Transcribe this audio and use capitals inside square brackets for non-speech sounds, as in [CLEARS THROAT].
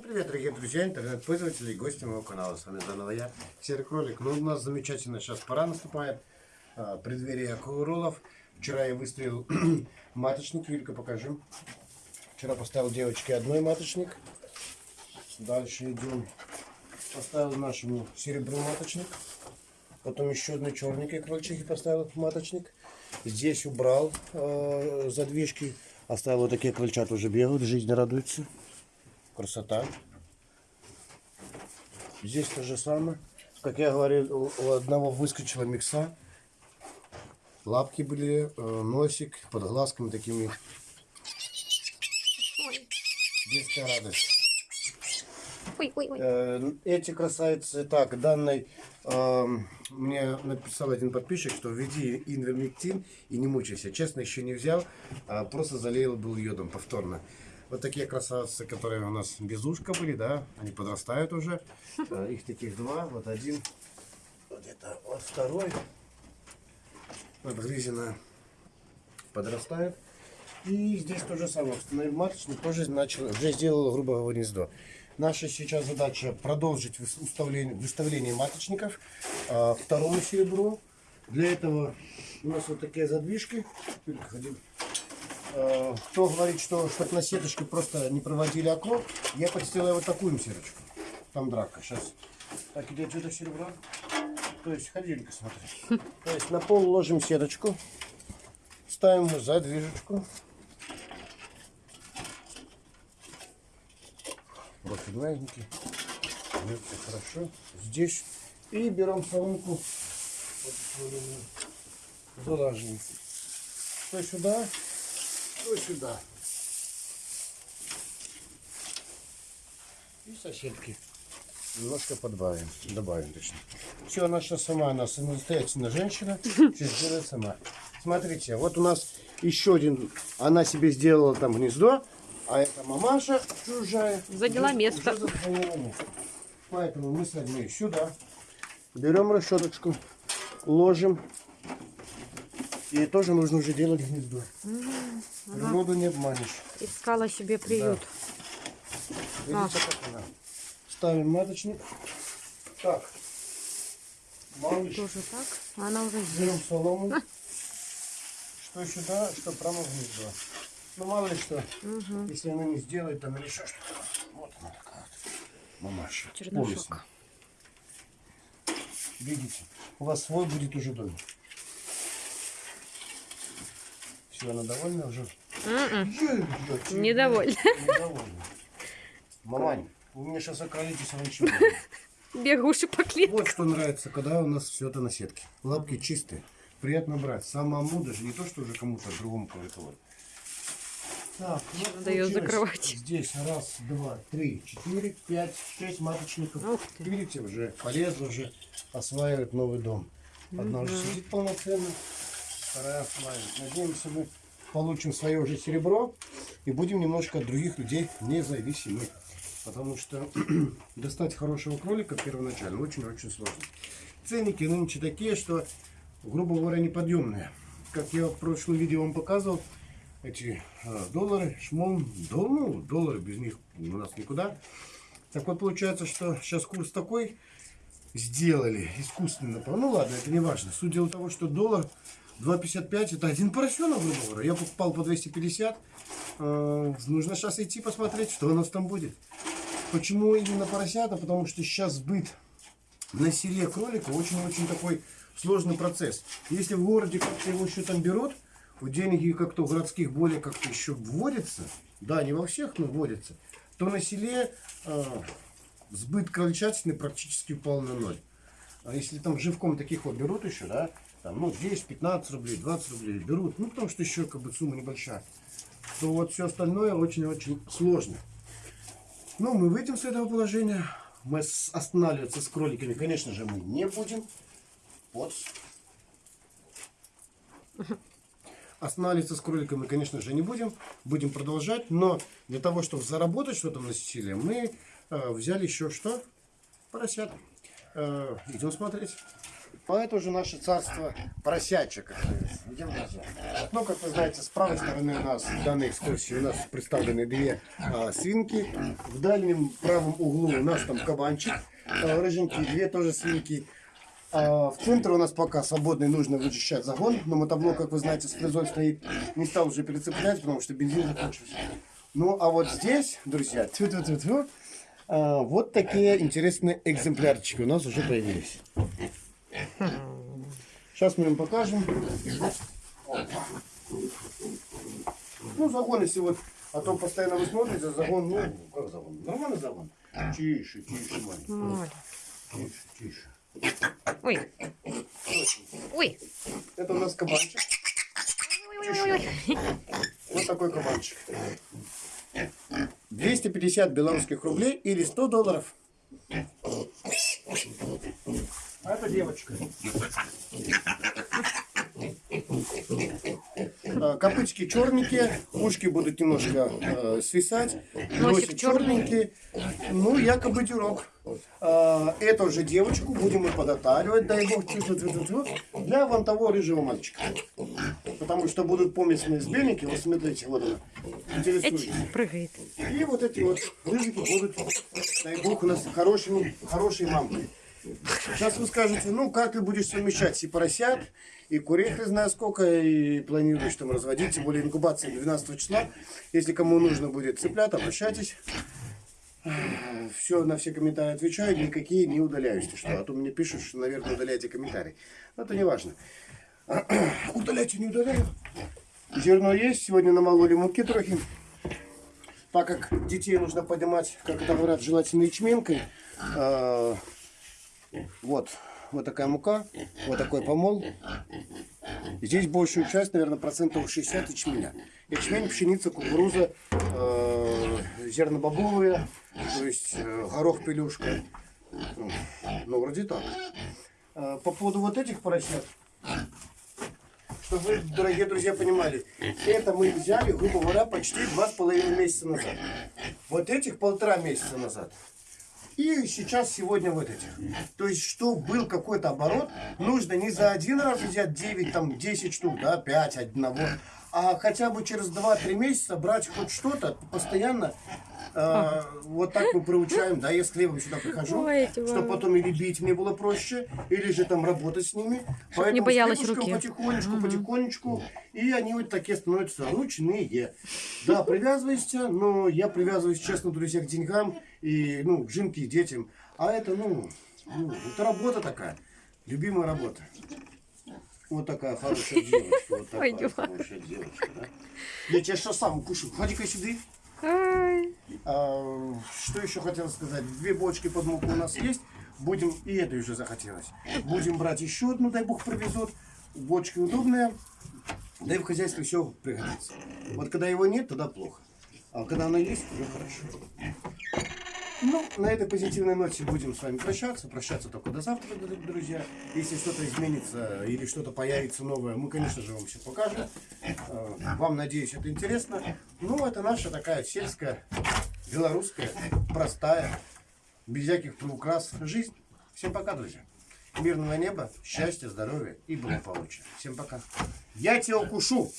Привет, дорогие друзья, интернет-пользователи и гости моего канала. С вами заново я, Серый Кролик. Ну, у нас замечательно сейчас пора наступает, а, преддверие акулоролов. Вчера я выставил [CLEARS THROAT] маточник, Юлька, покажи. Вчера поставил девочке одной маточник. Дальше идем. Поставил нашему серебру маточник. Потом еще одной черненькой крольчихи поставил маточник. Здесь убрал э, задвижки. Оставил вот такие крольчат уже бегают, жизнь радуется. Красота. Здесь то же самое. Как я говорил, у, одного выскочила микса. Лапки были, э, носик под глазками такими. Детская радость. ой, ой, ой. Э, Эти красавицы, так, данной э, мне написал один подписчик, что введи инвермектин и не мучайся. Честно, еще не взял, а просто залил был йодом повторно. Вот такие красавицы, которые у нас без ушка были, да, они подрастают уже. Э, Их таких два, вот один, вот это, вот второй. Вот грызина подрастает. И здесь то же самое. Установив маточник, тоже начал, уже сделал грубое гнездо. Наша сейчас задача продолжить выс- уставление- выставление маточников а, второму серебру. Для этого у нас вот такие задвижки. А, Кто говорит, что чтобы на сеточке просто не проводили окно, я подстилаю вот такую сеточку. Там драка. Сейчас. Так, идет это серебро. То есть, ходи, Юлька, смотри. [LAUGHS] То есть на пол ложим сеточку. Ставим задвижечку. Профиль маленький. Все хорошо. Здесь. И берем соломку. Залаживаем. То сюда, то сюда. И соседки. Немножко подбавим. Добавим точно. Все, она сейчас сама, она самостоятельная женщина. [LAUGHS] Все сделает сама. Смотрите, вот у нас еще один. Она себе сделала там гнездо. А это мамаша чужая. Заняла место. место. Поэтому мы с вами сюда берем решеточку, ложим. И тоже нужно уже делать гнездо. Природу не обманешь. Искала себе приют. Видите, как она? Ставим маточник. Так. Малыш, Тоже так. Она уже здесь. берем солому. Что сюда, что прямо в гнездо. Ну, мало ли что, если она не сделает там или еще что-то. Вот она такая вот. Мамаша. Полисная. Видите, у вас свой будет уже домик. Все, она довольна уже? М-м, Недовольна. Недовольна. Мамань, вы меня сейчас околитесь раньше. [LAUGHS] Бегуши по клетке. Вот что нравится, когда у нас все это на сетке. Лапки чистые. Приятно брать. Самому даже не то, что уже кому-то другому кого-то. вот. Так, вот Надо её получилось закрывать. Здесь раз, два, три, четыре, пять, шесть маточников. Ух ты. Видите, уже полезли, уже осваивают новый дом. Одна уже сидит полноценно, вторая осваивает. Надеемся, мы получим свое уже серебро и будем немножко от других людей независимы. Потому что [CLEARS THROAT] достать хорошего кролика первоначально очень-очень сложно. Ценники нынче такие, что, грубо говоря, неподъемные. Как я в прошлом видео вам показывал, эти а, доллары, шмон, дол- ну, доллары без них у нас никуда. Так вот получается, что сейчас курс такой сделали искусственно. Ну ладно, это не важно. Суть дела того, что доллар 2,55 это один поросенок, грубо говоря. Я покупал по 250. Э, Нужно сейчас идти посмотреть, что у нас там будет. Почему именно поросята? Потому что сейчас сбыт на селе кролика очень-очень такой сложный процесс. Если в городе как-то его еще там берут, у деньги как-то у городских более как-то еще вводятся, да, не во всех, но вводятся, то на селе э, сбыт крольчатины практически упал на ноль. А если там живком таких вот берут еще, да, там, ну, 10, 15 рублей, 20 рублей берут, ну, потому что еще как бы сумма небольшая, то вот все остальное очень-очень сложно. Ну, мы выйдем с этого положения. Мы останавливаться с кроликами, конечно же, мы не будем. Вот. Останавливаться с кроликами, конечно же, не будем. Будем продолжать. Но для того, чтобы заработать что-то на Сицилии, мы э, взяли еще что? Поросят. Э, идем смотреть. А это уже наше царство поросячек. Идем дальше. Ну, как вы знаете, с правой стороны у нас в данной экскурсии у нас представлены две а, свинки. В дальнем правом углу у нас там кабанчик, а, рыженький, две тоже свинки. А, в центре у нас пока свободный, нужно вычищать загон. Но мотоблок, как вы знаете, с фрезой стоит. Не стал уже перецеплять, потому что бензин закончился. Ну, а вот здесь, друзья, тьфу-тьфу-тьфу-тьфу, а, вот такие интересные экземплярчики у нас уже появились. Сейчас мы им покажем. Ну, загон, если вот, а то постоянно вы смотрите, загон, ну, как загон? Нормальный загон? Тише, тише, маленький. Тише, тише. Ой. Ой. Это у нас кабанчик. Ой-ой-ой. Вот такой кабанчик. 250 белорусских рублей или 100 долларов. А это девочка. А, Копычки черненькие, ушки будут немножко э, свисать, носик черненький, ну якобы дюрок. А, эту же девочку будем мы подотаривать, дай бог, для вон того рыжего мальчика. Потому что будут помесные сбельники, вот смотрите, вот она, Эть, прыгает. И вот эти вот рыжики будут, дай бог, у нас хорошими, хорошей мамкой. Сейчас вы скажете, ну как ты будешь совмещать и поросят, и курей, хрен знает сколько, и планируешь там разводить, тем более инкубация 12 числа. Если кому нужно будет цыплят, обращайтесь. Все, на все комментарии отвечаю, никакие не удаляюсь. Ты что? А то мне пишут, что, наверное, удаляйте комментарий. Но это не важно. [CLEARS THROAT] Удаляйте, не удаляю. Зерно есть, сегодня намололи муки трохи. Так как детей нужно поднимать, как это говорят, желательно ячменкой. а, вот, вот такая мука, вот такой помол. Здесь большую часть, наверное, процентов 60 ячменя. Ячмень, пшеница, кукуруза, э, зернобобовые, то есть э, горох, пелюшка. Ну, Ну, вроде так. Э, По поводу вот этих поросят, чтобы вы, дорогие друзья, понимали, это мы взяли, грубо говоря, почти два с половиной месяца назад. Вот этих полтора месяца назад. И сейчас, сегодня вот этих. То есть, что был какой-то оборот, нужно не за один раз взять 9, там, 10 штук, да, 5 одного, а хотя бы через 2-3 месяца брать хоть что-то постоянно. э, вот так мы приучаем, да, я с хлебом сюда прихожу, Ой, чтобы потом или бить мне было проще, или же там работать с ними. Поэтому не боялась руки. потихонечку, потихонечку, и они вот такие становятся ручные. Да, привязывайся, но я привязываюсь, честно, друзья, к деньгам и, ну, к жинке и детям. А это, ну, ну, это работа такая, любимая работа. Вот такая хорошая девочка, вот такая Ой, хорошая девочка, да. Я тебя сейчас сам укушу. Ходи-ка сюда. А, что еще хотел сказать? Две бочки под муку у нас есть. Будем, и это уже захотелось. Будем брать еще одну, дай бог привезут. Бочки удобные. Да и в хозяйстве все пригодится. Вот когда его нет, тогда плохо. А когда оно есть, уже хорошо. Ну, на этой позитивной ноте будем с вами прощаться. Прощаться только до завтра, друзья. Если что-то изменится или что-то появится новое, мы, конечно же, вам все покажем. Э, Вам, надеюсь, это интересно. Ну, это наша такая сельская, белорусская, простая, без всяких приукрас жизнь. Всем пока, друзья. Мирного неба, счастья, здоровья и благополучия. Всем пока. Я тебя укушу.